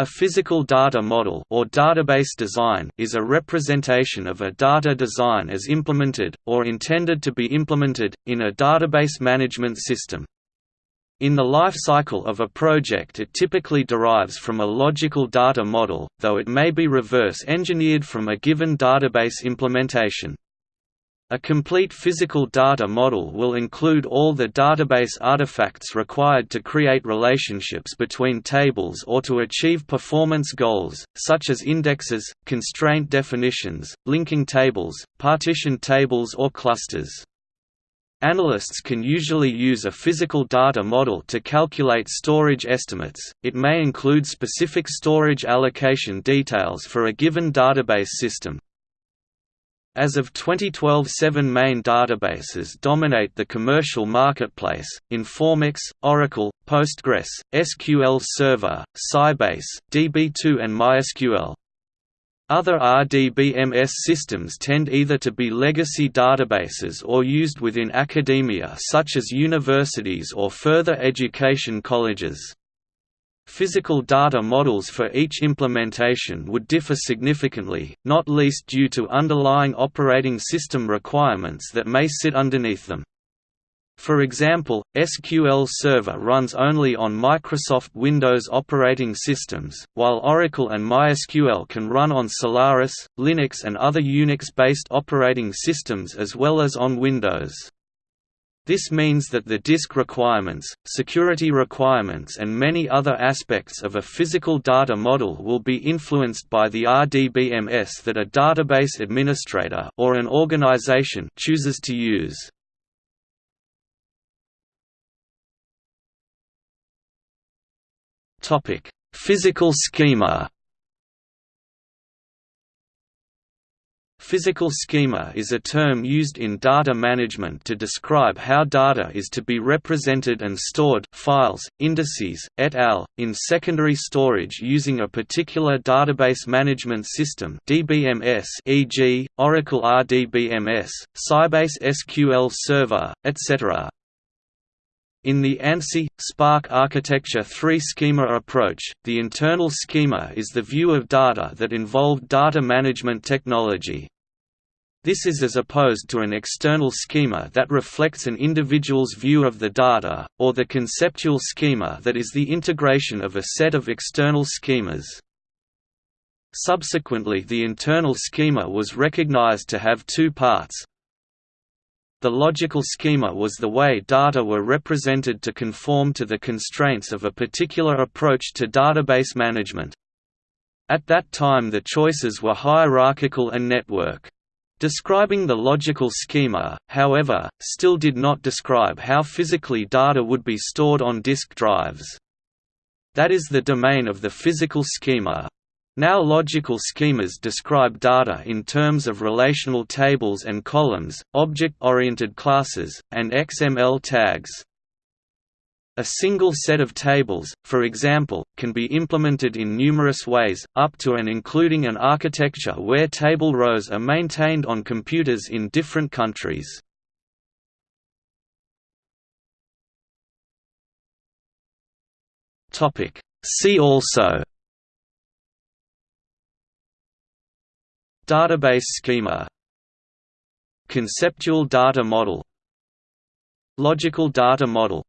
A physical data model or database design is a representation of a data design as implemented, or intended to be implemented, in a database management system. In the life cycle of a project it typically derives from a logical data model, though it may be reverse engineered from a given database implementation. A complete physical data model will include all the database artifacts required to create relationships between tables or to achieve performance goals, such as indexes, constraint definitions, linking tables, partition tables or clusters. Analysts can usually use a physical data model to calculate storage estimates, it may include specific storage allocation details for a given database system, as of 2012 seven main databases dominate the commercial marketplace, Informix, Oracle, Postgres, SQL Server, Sybase, DB2 and MySQL. Other RDBMS systems tend either to be legacy databases or used within academia such as universities or further education colleges. Physical data models for each implementation would differ significantly, not least due to underlying operating system requirements that may sit underneath them. For example, SQL Server runs only on Microsoft Windows operating systems, while Oracle and MySQL can run on Solaris, Linux and other Unix-based operating systems as well as on Windows. This means that the disk requirements, security requirements and many other aspects of a physical data model will be influenced by the RDBMS that a database administrator or an organization chooses to use. Physical schema Physical schema is a term used in data management to describe how data is to be represented and stored files, indices, et al., in secondary storage using a particular database management system DBMS e.g., Oracle RDBMS, Sybase SQL Server, etc. In the ANSI, SPARC Architecture 3 schema approach, the internal schema is the view of data that involved data management technology. This is as opposed to an external schema that reflects an individual's view of the data, or the conceptual schema that is the integration of a set of external schemas. Subsequently the internal schema was recognized to have two parts. The logical schema was the way data were represented to conform to the constraints of a particular approach to database management. At that time the choices were hierarchical and network. Describing the logical schema, however, still did not describe how physically data would be stored on disk drives. That is the domain of the physical schema. Now logical schemas describe data in terms of relational tables and columns, object-oriented classes, and XML tags. A single set of tables, for example, can be implemented in numerous ways, up to and including an architecture where table rows are maintained on computers in different countries. See also Database schema Conceptual data model Logical data model